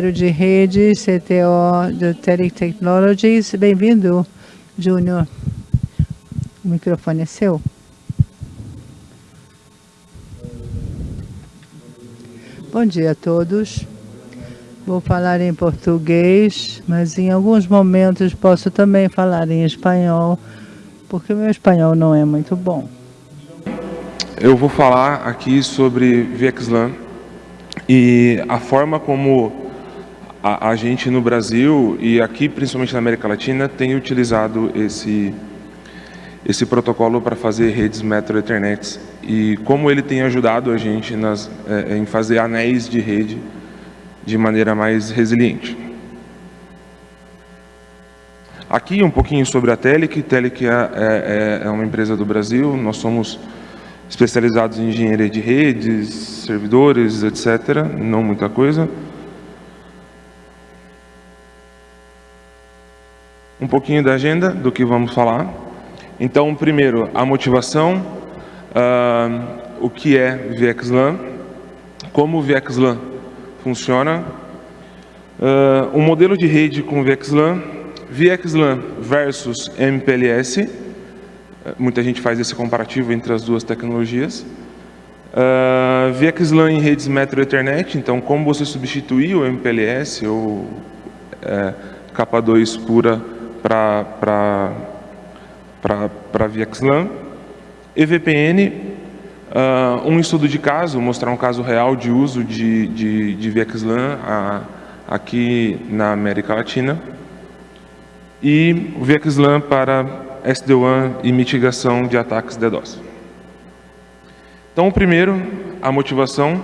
de rede CTO do Tele Technologies. Bem-vindo, Júnior. O microfone é seu. Bom dia a todos. Vou falar em português, mas em alguns momentos posso também falar em espanhol, porque meu espanhol não é muito bom. Eu vou falar aqui sobre VXLAN e a forma como a, a, gente no Brasil e aqui, principalmente na América Latina, tem utilizado esse, esse protocolo para fazer redes Metro Ethernet e como ele tem ajudado a gente nas, é, em fazer anéis de rede de maneira mais resiliente. Aqui um pouquinho sobre a Telic. Telic é, é, é uma empresa do Brasil, nós somos especializados em engenharia de redes, servidores, etc. Não muita coisa. Um pouquinho da agenda do que vamos falar. Então, primeiro, a motivação, uh, o que é VXLAN, como o VXLAN funciona, uh, um modelo de rede com VXLAN, VXLAN versus MPLS, muita gente faz esse comparativo entre as duas tecnologias, uh, VXLAN em redes Metro Ethernet, então como você substituir o MPLS ou uh, capa 2 pura para VXLAN. EVPN, uh, um estudo de caso, mostrar um caso real de uso de, de, de VXLAN uh, aqui na América Latina. E o VXLAN para SD-WAN e mitigação de ataques DDoS. Então, primeiro, a motivação.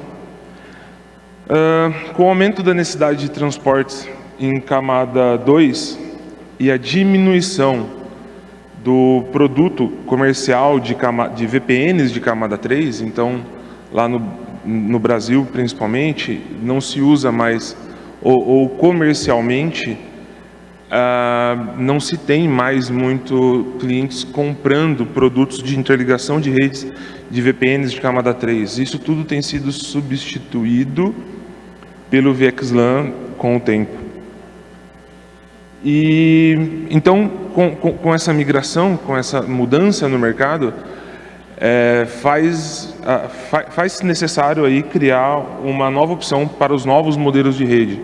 Uh, com o aumento da necessidade de transportes em camada 2, e a diminuição do produto comercial de, de VPNs de camada 3, então lá no, no Brasil principalmente, não se usa mais, ou, ou comercialmente, uh, não se tem mais muito clientes comprando produtos de interligação de redes de VPNs de camada 3. Isso tudo tem sido substituído pelo VXLAN com o tempo. E então, com, com, com essa migração, com essa mudança no mercado, é, faz, faz necessário aí criar uma nova opção para os novos modelos de rede.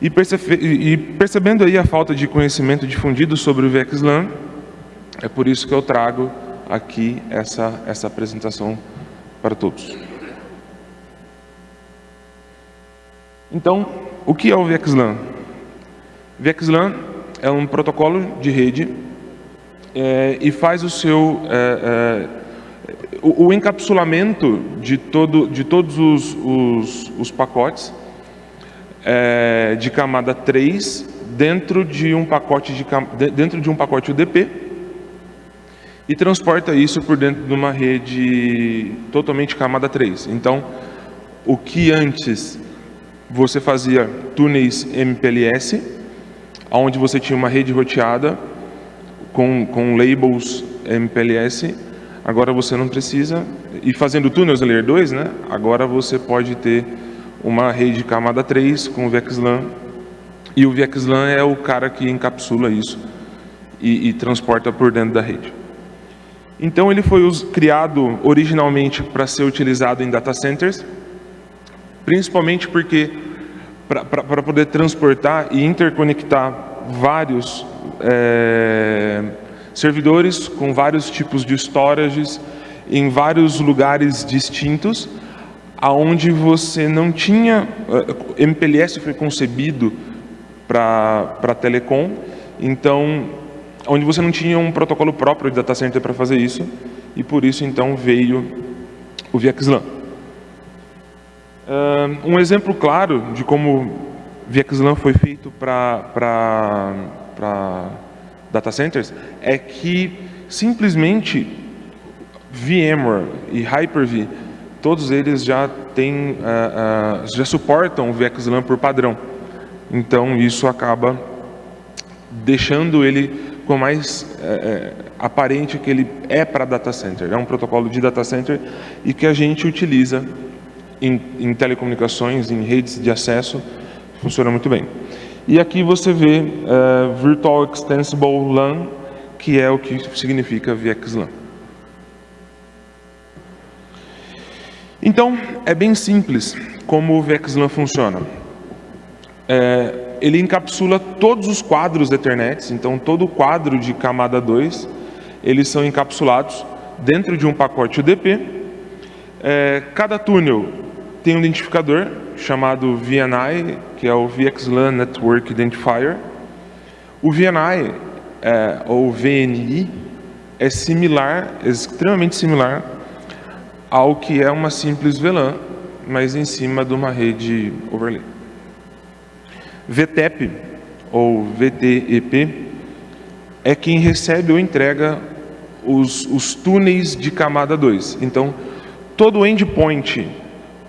E, percebe, e percebendo aí a falta de conhecimento difundido sobre o VXLAN, é por isso que eu trago aqui essa, essa apresentação para todos. Então, o que é o VXLAN? VXLAN é um protocolo de rede é, e faz o seu é, o, o, encapsulamento de, todo, de todos os, os, os pacotes de camada 3 dentro de um pacote de dentro de um pacote UDP e transporta isso por dentro de uma rede totalmente camada 3. Então, o que antes você fazia túneis MPLS, onde você tinha uma rede roteada com, com labels MPLS, agora você não precisa, e fazendo túneis Layer 2, né, agora você pode ter uma rede camada 3 com o VXLAN, e o VXLAN é o cara que encapsula isso e, e transporta por dentro da rede. Então ele foi criado originalmente para ser utilizado em data centers, principalmente porque para poder transportar e interconectar vários é, servidores com vários tipos de storages em vários lugares distintos, aonde você não tinha, é, MPLS foi concebido para telecom, então, onde você não tinha um protocolo próprio de data center para fazer isso, e por isso então veio o VXLAN. Um exemplo claro de como VXLAN foi feito para data centers é que simplesmente VMware e Hyper-V, todos eles já têm, uh, uh, já suportam o VXLAN por padrão. Então isso acaba deixando ele com mais uh, aparente que ele é para data center. É um protocolo de data center e que a gente utiliza em, em telecomunicações, em redes de acesso, funciona muito bem. E aqui você vê uh, Virtual Extensible LAN, que é o que significa VXLAN. Então, é bem simples como o VXLAN funciona. É, ele encapsula todos os quadros Ethernet, então todo o quadro de camada 2, eles são encapsulados dentro de um pacote UDP. É, cada túnel tem um identificador chamado VNI, que é o VXLAN Network Identifier. O VNI, é, ou VNI, é similar, é extremamente similar ao que é uma simples VLAN, mas em cima de uma rede overlay. VTEP, ou VTEP, é quem recebe ou entrega os, os túneis de camada 2. Então, todo endpoint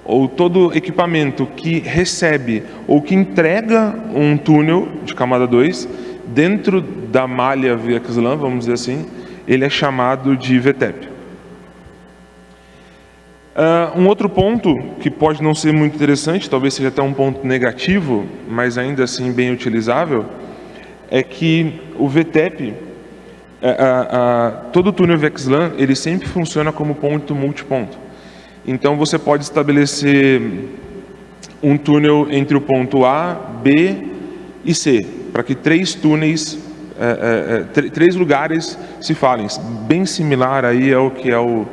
ou todo equipamento que recebe ou que entrega um túnel de camada 2 dentro da malha VXLAN, vamos dizer assim, ele é chamado de VTEP. Uh, um outro ponto que pode não ser muito interessante, talvez seja até um ponto negativo, mas ainda assim bem utilizável, é que o VTEP, uh, uh, todo o túnel VXLAN, ele sempre funciona como ponto multiponto. Então você pode estabelecer um túnel entre o ponto A, B e C, para que três túneis, eh, eh, três lugares se falem, bem similar aí ao que é o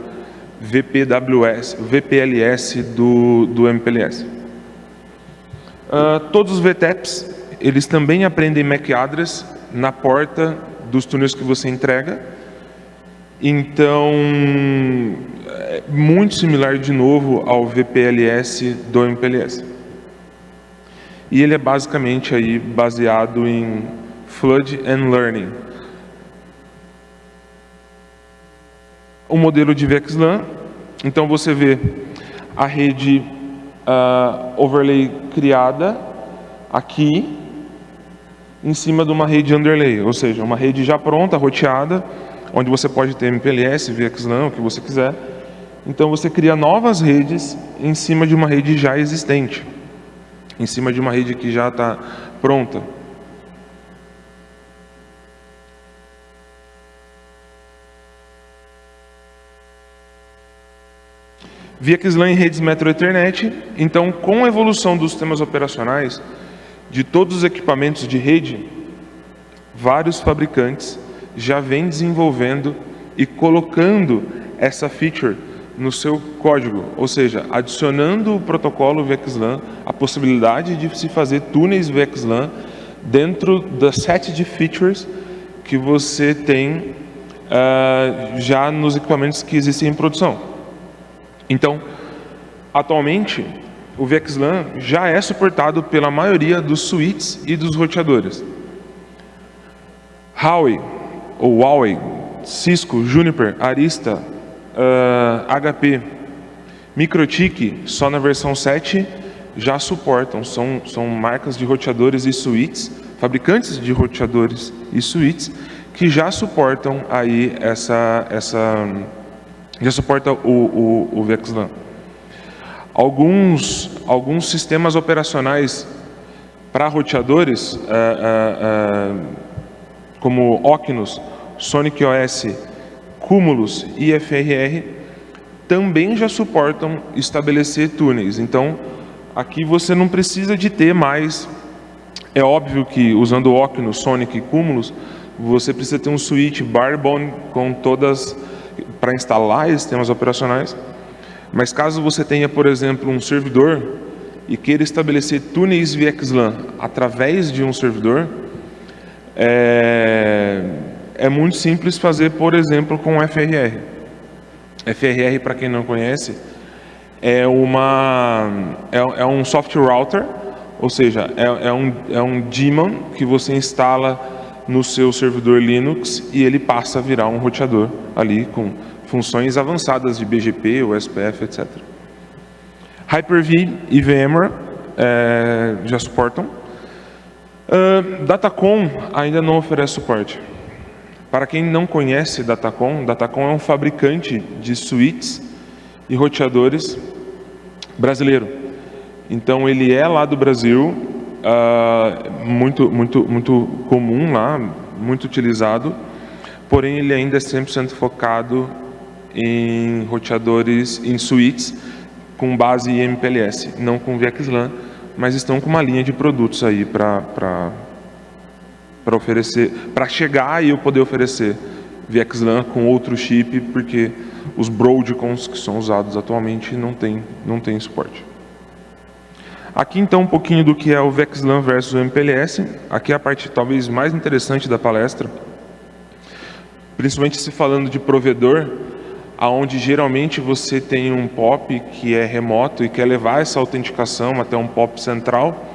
VPWS, VPLS do, do MPLS. Uh, ah, todos os VTEPs, eles também aprendem MAC address na porta dos túneis que você entrega. Então, muito similar de novo ao VPLS do MPLS. E ele é basicamente aí baseado em Flood and Learning. o modelo de VXLAN. Então você vê a rede uh, overlay criada aqui em cima de uma rede underlay, ou seja, uma rede já pronta, roteada, onde você pode ter MPLS, VXLAN, o que você quiser. Então você cria novas redes em cima de uma rede já existente, em cima de uma rede que já está pronta. VXLAN em redes Metro Ethernet. Então, com a evolução dos sistemas operacionais de todos os equipamentos de rede, vários fabricantes já vêm desenvolvendo e colocando essa feature no seu código, ou seja, adicionando o protocolo VXLAN, a possibilidade de se fazer túneis VXLAN dentro da set de features que você tem uh, já nos equipamentos que existem em produção. Então, atualmente, o VXLAN já é suportado pela maioria dos switches e dos roteadores. Huawei, ou Huawei, Cisco, Juniper, Arista, uh, ah, HP, Microtik, só na versão 7, já suportam. São, são marcas de roteadores e switches, fabricantes de roteadores e switches, que já suportam aí essa, essa já suporta o, o, o VXLAN. Alguns, alguns sistemas operacionais para roteadores, uh, uh, como Ocnus, Sonic OS, Cumulus e FRR, também já suportam estabelecer túneis. Então, aqui você não precisa de ter mais... É óbvio que usando Ocnus, Sonic e Cumulus, você precisa ter um switch Barebone com todas para instalar sistemas operacionais. Mas caso você tenha, por exemplo, um servidor e queira estabelecer túneis VXLAN através de um servidor, é, é muito simples fazer, por exemplo, com FRR. FRR, para quem não conhece, é, uma, é, é, um software router, ou seja, é, é, um, é um daemon que você instala no seu servidor Linux e ele passa a virar um roteador ali com funções avançadas de BGP, SPF, etc. Hyper-V e VMware é, já suportam. Uh, Datacom ainda não oferece suporte. Para quem não conhece Datacom, Datacom é um fabricante de switches e roteadores brasileiro. Então ele é lá do Brasil, uh, muito, muito, muito comum lá, muito utilizado, porém ele ainda é 100% focado em roteadores, em suítes, com base em MPLS, não com VXLAN, mas estão com uma linha de produtos aí para oferecer, para chegar e eu poder oferecer VXLAN com outro chip, porque os Broadcoms que são usados atualmente não tem, não tem suporte. Aqui então um pouquinho do que é o VXLAN versus o MPLS. Aqui é a parte talvez mais interessante da palestra, principalmente se falando de provedor, aonde geralmente você tem um POP que é remoto e quer levar essa autenticação até um POP central,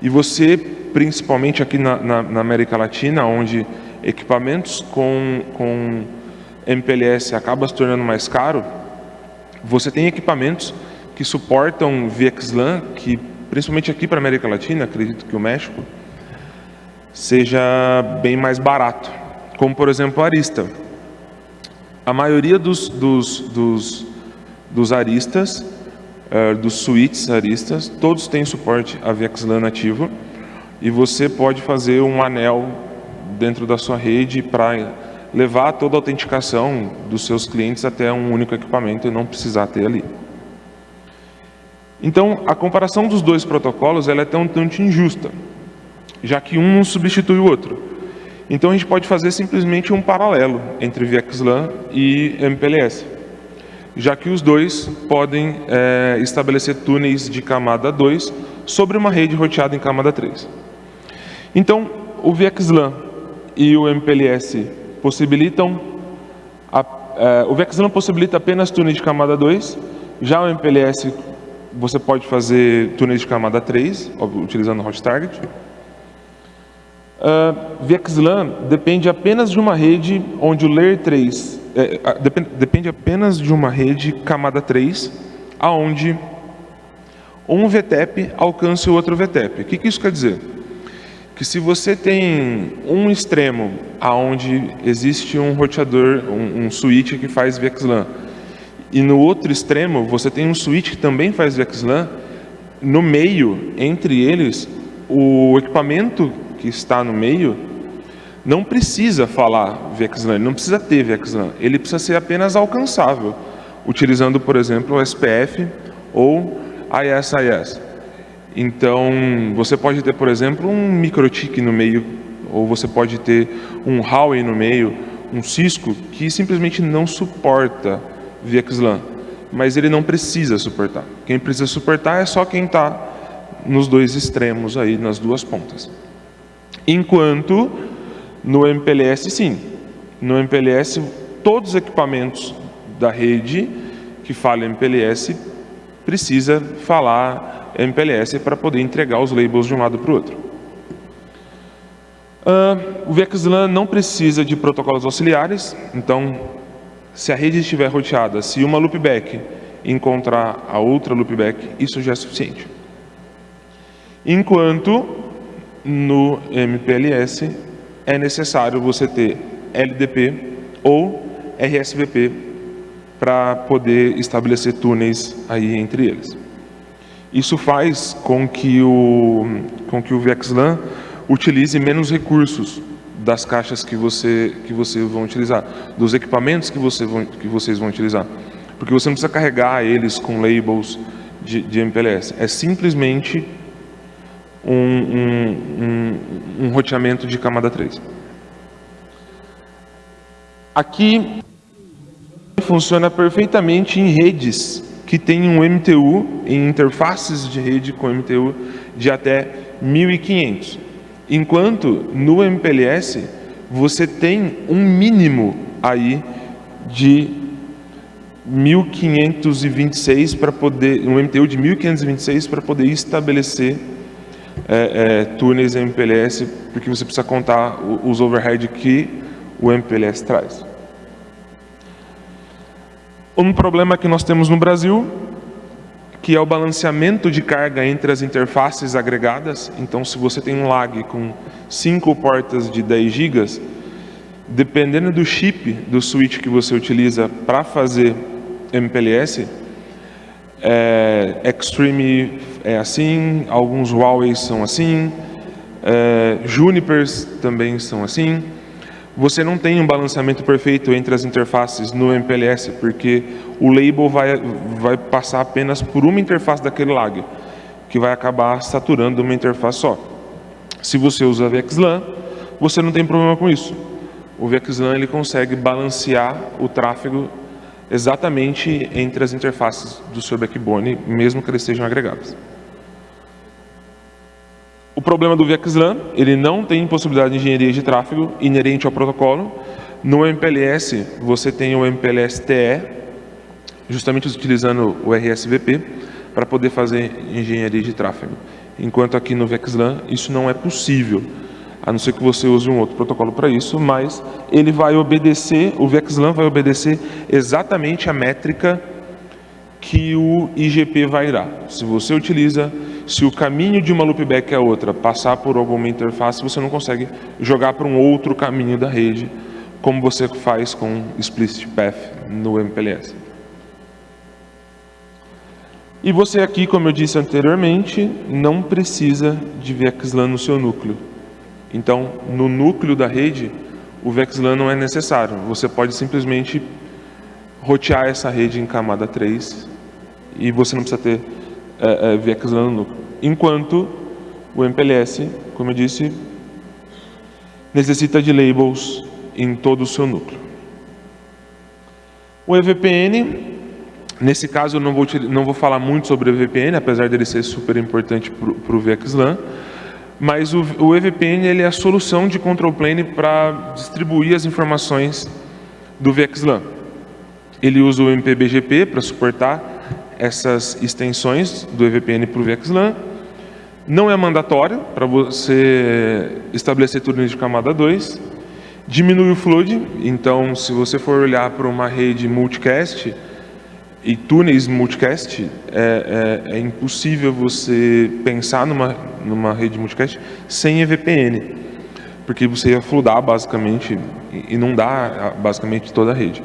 e você, principalmente aqui na, na, na América Latina, onde equipamentos com, com MPLS acaba se tornando mais caro, você tem equipamentos que suportam VXLAN, que principalmente aqui para a América Latina, acredito que o México, seja bem mais barato, como por exemplo a Arista. A maioria dos, dos, dos, dos aristas, uh, dos suítes aristas, todos têm suporte a VXLAN nativo e você pode fazer um anel dentro da sua rede para levar toda a autenticação dos seus clientes até um único equipamento e não precisar ter ali. Então, a comparação dos dois protocolos ela é tão tanto injusta, já que um não substitui o outro. Então, a gente pode fazer simplesmente um paralelo entre VXLAN e MPLS, já que os dois podem é, estabelecer túneis de camada 2 sobre uma rede roteada em camada 3. Então, o VXLAN e o MPLS possibilitam, a, é, o VXLAN possibilita apenas túneis de camada 2, já o MPLS você pode fazer túneis de camada 3, utilizando hot target. Uh, VXLAN depende apenas de uma rede onde o Layer 3, é, depende, depende apenas de uma rede camada 3, aonde um VTEP alcança o outro VTEP. O que, que isso quer dizer? que se você tem um extremo aonde existe um roteador, um, um switch que faz VXLAN, e no outro extremo você tem um switch que também faz VXLAN, no meio, entre eles, o equipamento que está no meio não precisa falar VXLAN, não precisa ter VXLAN, ele precisa ser apenas alcançável, utilizando, por exemplo, o SPF ou ISIS. Então, você pode ter, por exemplo, um microtik no meio, ou você pode ter um Huawei no meio, um Cisco, que simplesmente não suporta VXLAN, mas ele não precisa suportar. Quem precisa suportar é só quem está nos dois extremos aí, nas duas pontas. Enquanto no MPLS, sim. No MPLS, todos os equipamentos da rede que falam MPLS precisa falar MPLS para poder entregar os labels de um lado para o outro. Uh, o VXLAN não precisa de protocolos auxiliares, então, se a rede estiver roteada, se uma loopback encontrar a outra loopback, isso já é suficiente. Enquanto no MPLS é necessário você ter LDP ou RSVP para poder estabelecer túneis aí entre eles. Isso faz com que o, com que o VXLAN utilize menos recursos das caixas que você que você vão utilizar, dos equipamentos que, você vão, que vocês vão utilizar. Porque você não precisa carregar eles com labels de, de MPLS. É simplesmente um, um, um, um roteamento de camada 3. Aqui funciona perfeitamente em redes que tem um MTU em interfaces de rede com MTU de até 1500. Enquanto no MPLS você tem um mínimo aí de 1526 para poder, um MTU de 1526 para poder estabelecer é, é, túneis MPLS, porque você precisa contar os overhead que o MPLS traz. Um problema que nós temos no Brasil, que é o balanceamento de carga entre as interfaces agregadas. Então, se você tem um lag com 5 portas de 10 GB, dependendo do chip do switch que você utiliza para fazer MPLS, é, Extreme é assim, alguns Huawei são assim, é, Junipers também são assim. Você não tem um balanceamento perfeito entre as interfaces no MPLS, porque o label vai, vai passar apenas por uma interface daquele lag, que vai acabar saturando uma interface só. Se você usa VXLAN, você não tem problema com isso. O VXLAN ele consegue balancear o tráfego exatamente entre as interfaces do seu backbone, mesmo que eles sejam agregados. O problema do VXLAN, ele não tem possibilidade de engenharia de tráfego inerente ao protocolo. No MPLS, você tem o MPLS TE, justamente utilizando o RSVP, para poder fazer engenharia de tráfego. Enquanto aqui no VXLAN, isso não é possível, a não ser que você use um outro protocolo para isso, mas ele vai obedecer, o VXLAN vai obedecer exatamente a métrica que o IGP vai dar. Se você utiliza se o caminho de uma loopback é outra, passar por alguma interface, você não consegue jogar para um outro caminho da rede, como você faz com Explicit Path no MPLS. E você aqui, como eu disse anteriormente, não precisa de VXLAN no seu núcleo. Então, no núcleo da rede, o VXLAN não é necessário. Você pode simplesmente rotear essa rede em camada 3 e você não precisa ter VXLAN no núcleo. Enquanto o MPLS, como eu disse, necessita de labels em todo o seu núcleo. O EVPN, nesse caso eu não vou, não vou falar muito sobre o EVPN, apesar dele ser super importante para o VXLAN, mas o, o EVPN ele é a solução de control plane para distribuir as informações do VXLAN. Ele usa o MPBGP para suportar essas extensões do EVPN para o VXLAN. Não é mandatório para você estabelecer túneis de camada 2. Diminui o flood, então se você for olhar para uma rede multicast e túneis multicast, é, é, é impossível você pensar numa, numa rede multicast sem EVPN, porque você ia fludar basicamente dá basicamente toda a rede.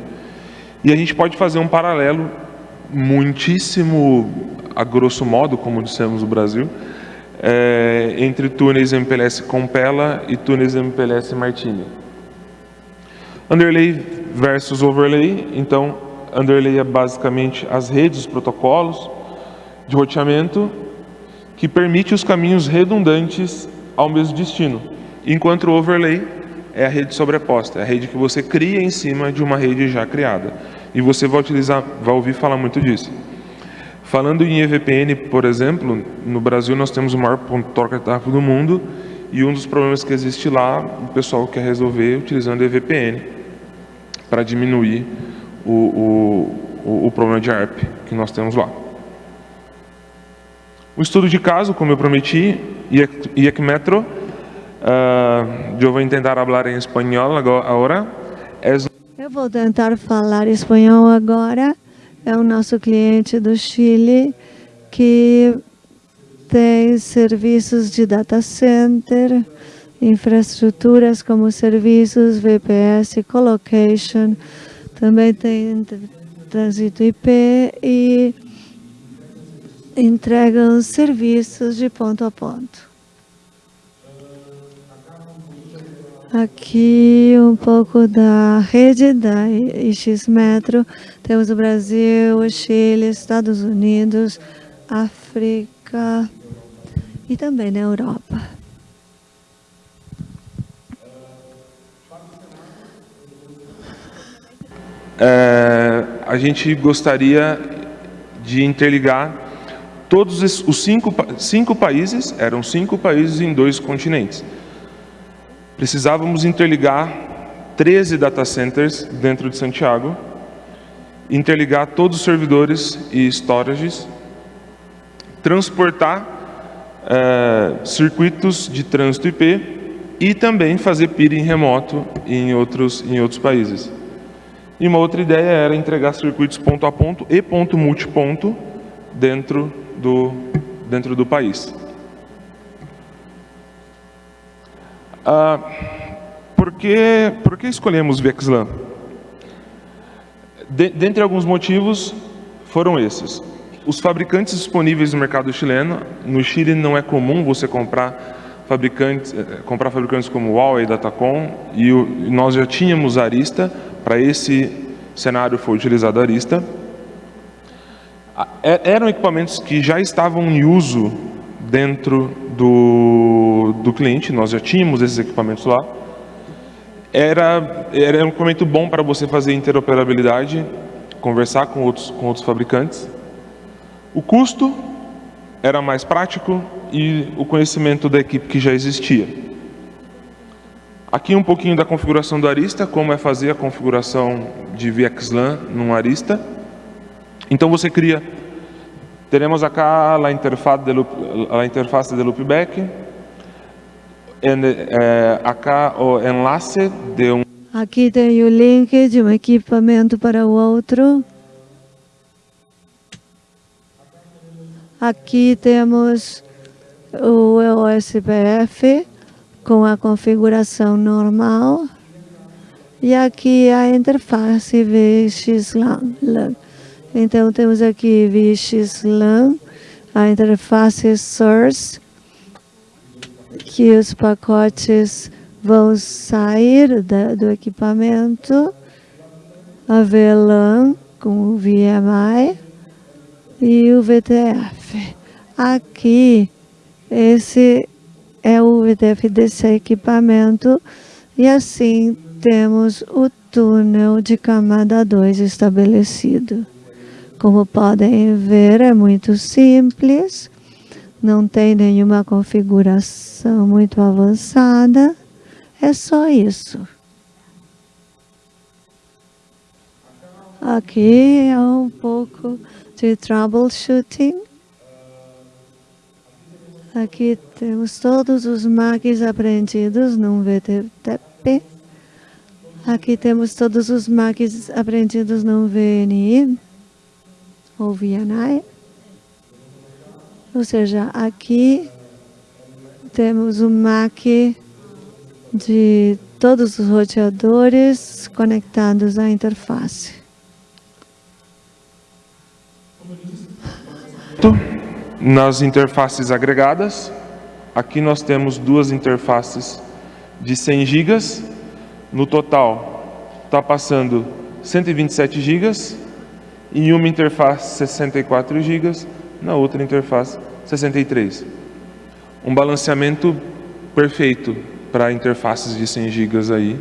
E a gente pode fazer um paralelo muitíssimo, a grosso modo, como dissemos no Brasil, é, entre túneis MPLS Compela e túneis MPLS Martini. Underlay versus overlay, então underlay é basicamente as redes, os protocolos de roteamento que permite os caminhos redundantes ao mesmo destino, enquanto o overlay é a rede sobreposta, é a rede que você cria em cima de uma rede já criada. E você vai utilizar, vai ouvir falar muito disso. Falando em EVPN, por exemplo, no Brasil nós temos o maior ponto de troca de tráfego do mundo e um dos problemas que existe lá, o pessoal quer resolver utilizando EVPN para diminuir o, o, o, problema de ARP que nós temos lá. O estudo de caso, como eu prometi, IEC Metro, uh, eu vou tentar falar em espanhol agora. É eu vou tentar falar espanhol agora. É o nosso cliente do Chile que tem serviços de data center, infraestruturas como serviços, VPS, colocation, também tem trânsito IP e entregam serviços de ponto a ponto. Aqui um pouco da rede da IX Metro. Temos o Brasil, o Chile, Estados Unidos, África e também na Europa. É, a gente gostaria de interligar todos os cinco, cinco países, eram cinco países em dois continentes precisávamos interligar 13 data centers dentro de Santiago, interligar todos os servidores e storages, transportar é, circuitos de trânsito IP e também fazer peering remoto em outros, em outros países. E uma outra ideia era entregar circuitos ponto a ponto e ponto multiponto dentro do, dentro do país. Ah, por, que, por que escolhemos VXLAN? De, dentre alguns motivos, foram esses. os fabricantes disponíveis no mercado chileno, no Chile não é comum você comprar fabricantes, eh, comprar fabricantes como Huawei, Datacom, e nós já tínhamos Arista, para esse cenário foi utilizado Arista. É, eram equipamentos que já estavam em uso dentro do, do cliente, nós já tínhamos esses equipamentos lá. Era, era um equipamento bom para você fazer interoperabilidade, conversar com outros, com outros fabricantes. O custo era mais prático e o conhecimento da equipe que já existia. Aqui um pouquinho da configuração do Arista, como é fazer a configuração de VXLAN num Arista. Então você cria, teremos acá a interface de, loop, a interface de loopback, en, eh, acá o enlace de um Aqui tem o link de um equipamento para o outro. Aqui temos o OSPF com a configuração normal. E aqui a interface VXLAN. Então temos aqui VXLAN, a interface source, que os pacotes vão sair da, do equipamento, a VLAN com o VMI e o VTF. Aqui, esse é o VTF desse equipamento e assim temos o túnel de camada 2 estabelecido. Como podem ver, é muito simples, não tem nenhuma configuração muito avançada. É só isso. Aqui é um pouco de troubleshooting. Aqui temos todos os MACs aprendidos num VTP. Aqui temos todos os MACs aprendidos num VNI ou VNI. Ou seja, aqui temos o MAC de todos os roteadores conectados à interface. Nas interfaces agregadas, aqui nós temos duas interfaces de 100 GB. No total, está passando 127 GB em uma interface 64 GB, na outra interface 63. Um balanceamento perfeito para interfaces de 100 GB aí,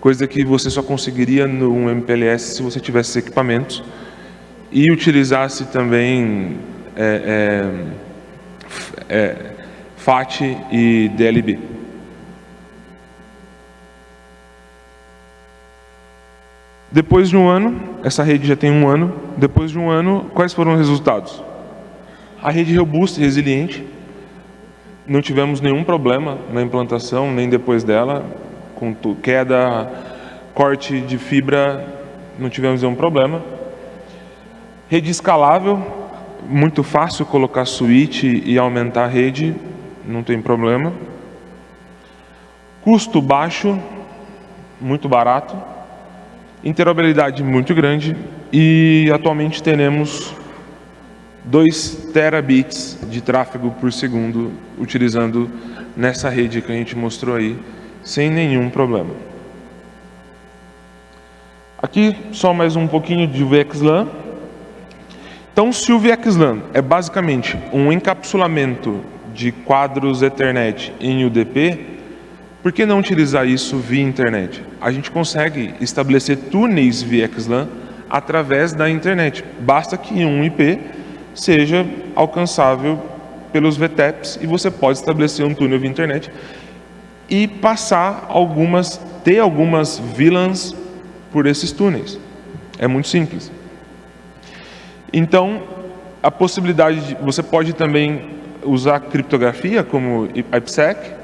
coisa que você só conseguiria no MPLS se você tivesse equipamentos e utilizasse também é, é, é, FAT e DLB. Depois de um ano, essa rede já tem um ano, depois de um ano, quais foram os resultados? A rede robusta e resiliente, não tivemos nenhum problema na implantação, nem depois dela, com queda, corte de fibra, não tivemos nenhum problema. Rede escalável, muito fácil colocar switch e aumentar a rede, não tem problema. Custo baixo, muito barato. Interoperabilidade muito grande e atualmente teremos 2 terabits de tráfego por segundo utilizando nessa rede que a gente mostrou aí, sem nenhum problema. Aqui só mais um pouquinho de VXLAN. Então, se o VXLAN é basicamente um encapsulamento de quadros Ethernet em UDP, por que não utilizar isso via internet? A gente consegue estabelecer túneis VXLAN através da internet. Basta que um IP seja alcançável pelos VTEPs e você pode estabelecer um túnel via internet e passar algumas, ter algumas VLANs por esses túneis. É muito simples. Então, a possibilidade de, você pode também usar criptografia como IPsec.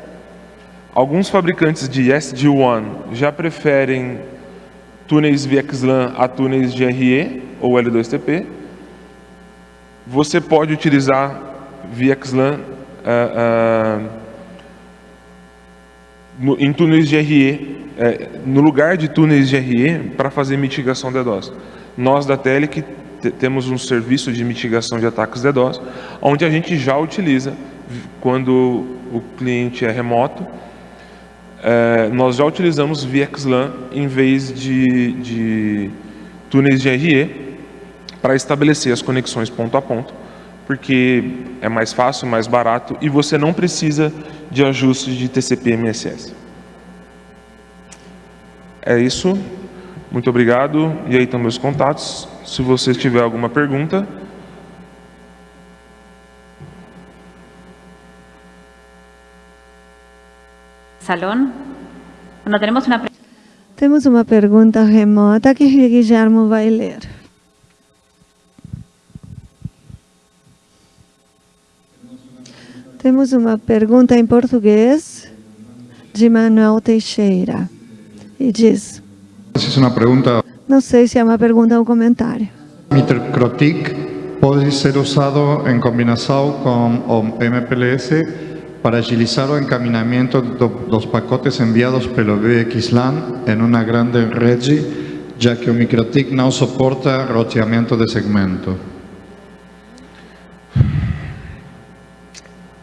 Alguns fabricantes de SD-WAN já preferem túneis VXLAN a túneis de RE ou L2TP. Você pode utilizar VXLAN uh, uh, no, em túneis de RE, uh, no lugar de túneis de RE para fazer mitigação de DDoS. Nós da Tele temos um serviço de mitigação de ataques DDoS, onde a gente já utiliza quando o cliente é remoto, é, nós já utilizamos VXLAN em vez de, de túneis de RE para estabelecer as conexões ponto a ponto, porque é mais fácil, mais barato e você não precisa de ajustes de TCP/MSS. É isso. Muito obrigado. E aí estão meus contatos. Se você tiver alguma pergunta. Salón. Bueno, temos uma Temos uma pergunta remota que Guilherme vai ler. Temos uma pergunta em português de Manuel Teixeira. E diz... Essa uma pergunta... Não sei se é uma pergunta ou um comentário. Microtik pode ser usado em combinação com o MPLS para agilizar o encaminhamento do, dos pacotes enviados pelo VXLAN em uma grande rede, já que o MikroTik não suporta roteamento de segmento.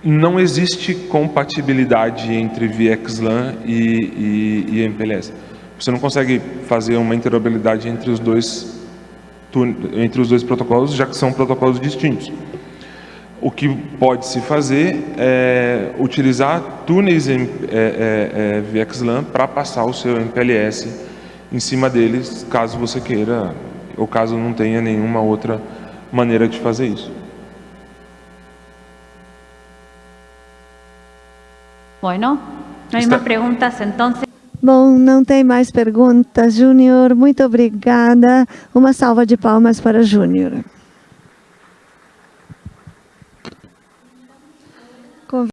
não existe compatibilidade entre VXLAN e, e, e MPLS. Você não consegue fazer uma interoperabilidade entre os dois entre os dois protocolos, já que são protocolos distintos. O que pode se fazer é utilizar túneis em, é, é, é VXLAN para passar o seu MPLS em cima deles, caso você queira, ou caso não tenha nenhuma outra maneira de fazer isso. Bueno, no hay Está... más preguntas entonces. Bom, não tem mais perguntas, Júnior. Muito obrigada. Uma salva de palmas para Júnior.